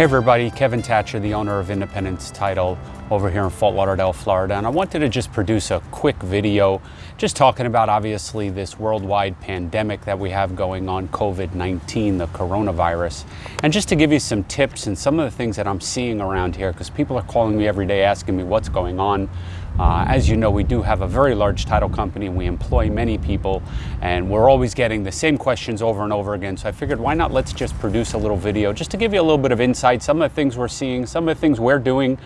Hey everybody, Kevin Thatcher, the owner of Independence Title over here in Fort Lauderdale, Florida. And I wanted to just produce a quick video just talking about obviously this worldwide pandemic that we have going on, COVID-19, the coronavirus. And just to give you some tips and some of the things that I'm seeing around here, because people are calling me every day asking me what's going on. Uh, as you know, we do have a very large title company and we employ many people and we're always getting the same questions over and over again. So I figured why not let's just produce a little video just to give you a little bit of insight, some of the things we're seeing, some of the things we're doing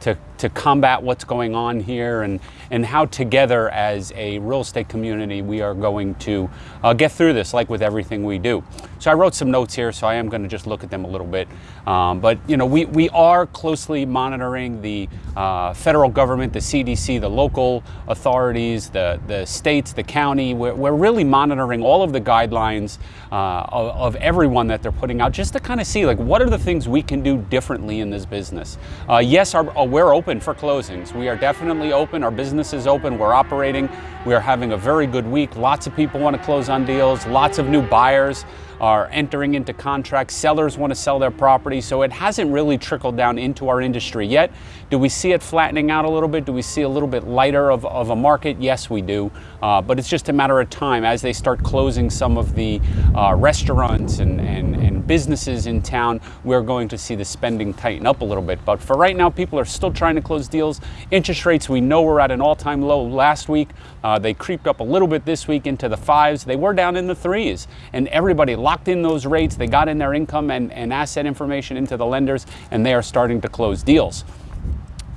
to, to combat what's going on here and, and how together as a real estate community we are going to uh, get through this like with everything we do. So I wrote some notes here so I am going to just look at them a little bit. Um, but you know we, we are closely monitoring the uh, federal government, the CDC, the local authorities, the, the states, the county. We're, we're really monitoring all of the guidelines uh, of, of, everyone that they're putting out just to kind of see like what are the things we can do differently in this business. Uh, yes, our, we're open for closings. We are definitely open. Our business is open. We're operating. We are having a very good week. Lots of people want to close on deals. Lots of new buyers are entering into contracts. Sellers want to sell their property. So it hasn't really trickled down into our industry yet. Do we see it flattening out a little bit? Do we see a little bit lighter of, of a market? Yes, we do. Uh, but it's just a matter of time as they start closing some of the uh, restaurants and, and businesses in town, we're going to see the spending tighten up a little bit. But for right now, people are still trying to close deals. Interest rates, we know we're at an all-time low last week. Uh, they creeped up a little bit this week into the fives. They were down in the threes. And everybody locked in those rates. They got in their income and, and asset information into the lenders, and they are starting to close deals.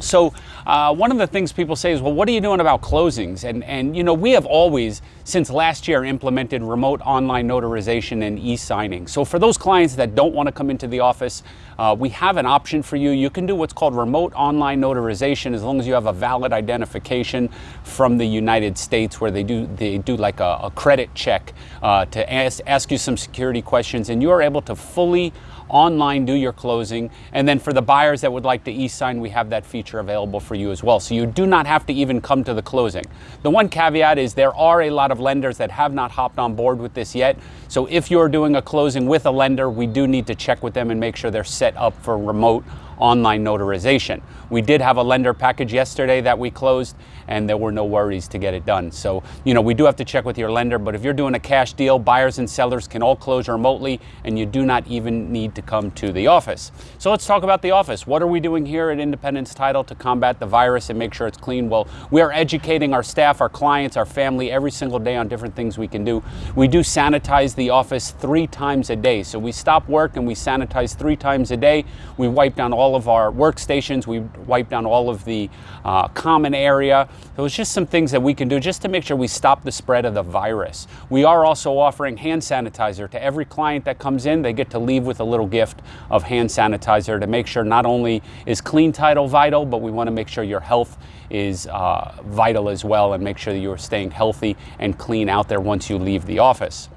So uh, one of the things people say is, well, what are you doing about closings? And, and you know, we have always, since last year, implemented remote online notarization and e-signing. So for those clients that don't want to come into the office, uh, we have an option for you. You can do what's called remote online notarization as long as you have a valid identification from the United States where they do, they do like a, a credit check uh, to ask, ask you some security questions and you are able to fully online do your closing. And then for the buyers that would like to e-sign, we have that feature available for you as well. So you do not have to even come to the closing. The one caveat is there are a lot of lenders that have not hopped on board with this yet. So if you're doing a closing with a lender, we do need to check with them and make sure they're set up for remote online notarization. We did have a lender package yesterday that we closed and there were no worries to get it done. So, you know, we do have to check with your lender, but if you're doing a cash deal, buyers and sellers can all close remotely and you do not even need to come to the office. So let's talk about the office. What are we doing here at Independence Title to combat the virus and make sure it's clean? Well, we are educating our staff, our clients, our family every single day on different things we can do. We do sanitize the office three times a day. So we stop work and we sanitize three times a day. We wipe down all of our workstations. We wipe down all of the uh, common area. So it's just some things that we can do just to make sure we stop the spread of the virus. We are also offering hand sanitizer to every client that comes in. They get to leave with a little gift of hand sanitizer to make sure not only is clean title vital, but we want to make sure your health is uh, vital as well and make sure that you're staying healthy and clean out there once you leave the office.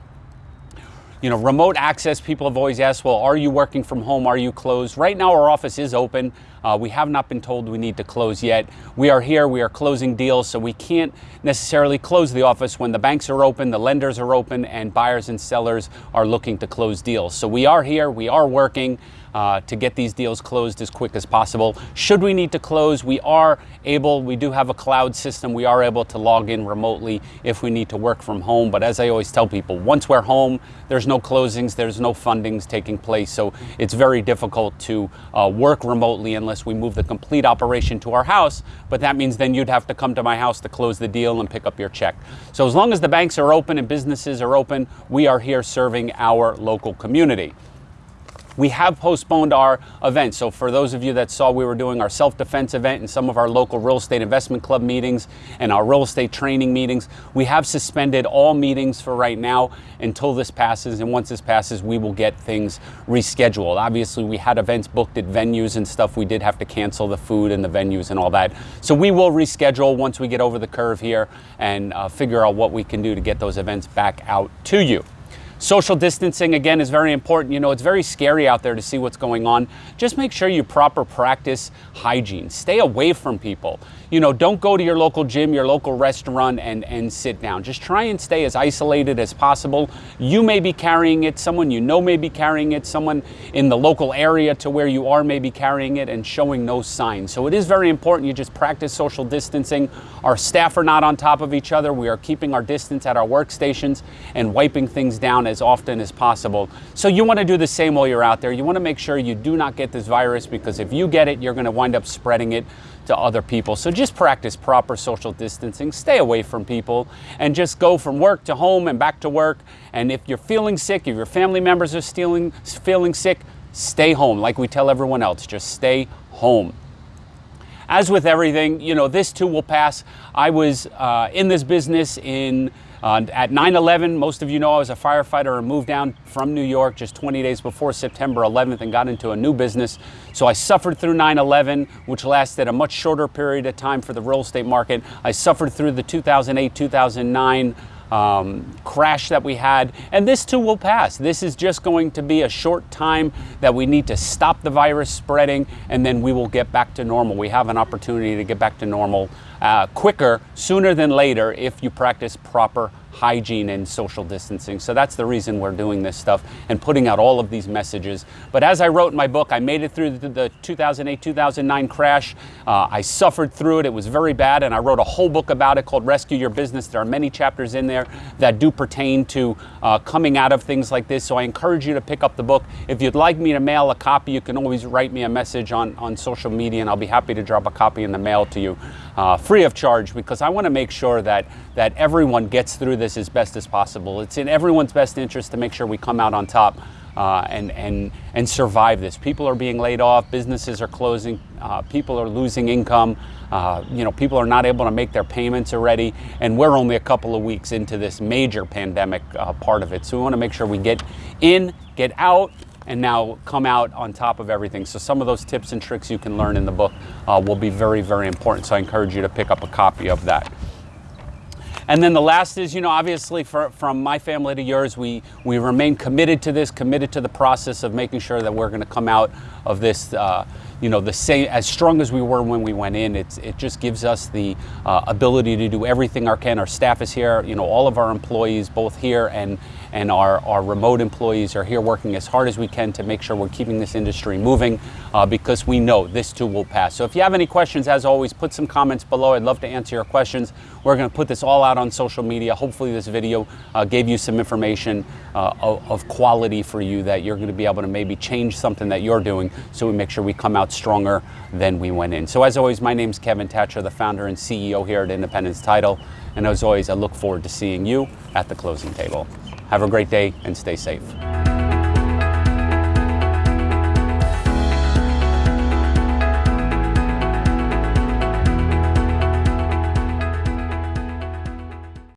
You know, remote access, people have always asked, well, are you working from home? Are you closed? Right now, our office is open. Uh, we have not been told we need to close yet. We are here, we are closing deals, so we can't necessarily close the office when the banks are open, the lenders are open, and buyers and sellers are looking to close deals. So we are here, we are working uh, to get these deals closed as quick as possible. Should we need to close, we are able, we do have a cloud system, we are able to log in remotely if we need to work from home. But as I always tell people, once we're home, there's no closings, there's no fundings taking place. So it's very difficult to uh, work remotely unless we move the complete operation to our house. But that means then you'd have to come to my house to close the deal and pick up your check. So as long as the banks are open and businesses are open, we are here serving our local community we have postponed our event. So for those of you that saw we were doing our self-defense event and some of our local real estate investment club meetings and our real estate training meetings, we have suspended all meetings for right now until this passes. And once this passes, we will get things rescheduled. Obviously, we had events booked at venues and stuff. We did have to cancel the food and the venues and all that. So we will reschedule once we get over the curve here and uh, figure out what we can do to get those events back out to you. Social distancing, again, is very important. You know, it's very scary out there to see what's going on. Just make sure you proper practice hygiene. Stay away from people. You know, don't go to your local gym, your local restaurant, and, and sit down. Just try and stay as isolated as possible. You may be carrying it, someone you know may be carrying it, someone in the local area to where you are may be carrying it and showing no signs. So it is very important you just practice social distancing. Our staff are not on top of each other. We are keeping our distance at our workstations and wiping things down as often as possible. So you want to do the same while you're out there. You want to make sure you do not get this virus because if you get it, you're going to wind up spreading it to other people. So just practice proper social distancing, stay away from people, and just go from work to home and back to work. And if you're feeling sick, if your family members are feeling, feeling sick, stay home. Like we tell everyone else, just stay home. As with everything, you know, this too will pass. I was uh, in this business in uh, at 9-11, most of you know I was a firefighter and moved down from New York just 20 days before September 11th and got into a new business. So I suffered through 9-11, which lasted a much shorter period of time for the real estate market. I suffered through the 2008-2009 um, crash that we had. And this too will pass. This is just going to be a short time that we need to stop the virus spreading and then we will get back to normal. We have an opportunity to get back to normal uh, quicker, sooner than later, if you practice proper hygiene and social distancing. So that's the reason we're doing this stuff and putting out all of these messages. But as I wrote in my book, I made it through the 2008-2009 crash. Uh, I suffered through it. It was very bad. And I wrote a whole book about it called Rescue Your Business. There are many chapters in there that do pertain to uh, coming out of things like this. So I encourage you to pick up the book. If you'd like me to mail a copy, you can always write me a message on, on social media and I'll be happy to drop a copy in the mail to you uh, free of charge because I want to make sure that, that everyone gets through this as best as possible. It's in everyone's best interest to make sure we come out on top uh, and, and, and survive this. People are being laid off, businesses are closing, uh, people are losing income, uh, you know, people are not able to make their payments already, and we're only a couple of weeks into this major pandemic uh, part of it. So we want to make sure we get in, get out, and now come out on top of everything. So some of those tips and tricks you can learn in the book uh, will be very, very important. So I encourage you to pick up a copy of that. And then the last is, you know, obviously for, from my family to yours, we, we remain committed to this, committed to the process of making sure that we're going to come out of this uh, you know, the same as strong as we were when we went in. It's, it just gives us the uh, ability to do everything our can. Our staff is here. You know, all of our employees, both here and and our, our remote employees, are here working as hard as we can to make sure we're keeping this industry moving uh, because we know this too will pass. So if you have any questions, as always, put some comments below. I'd love to answer your questions. We're going to put this all out on social media. Hopefully, this video uh, gave you some information uh, of, of quality for you that you're going to be able to maybe change something that you're doing so we make sure we come out stronger than we went in. So as always, my name is Kevin Thatcher, the founder and CEO here at Independence Title. And as always, I look forward to seeing you at the closing table. Have a great day and stay safe.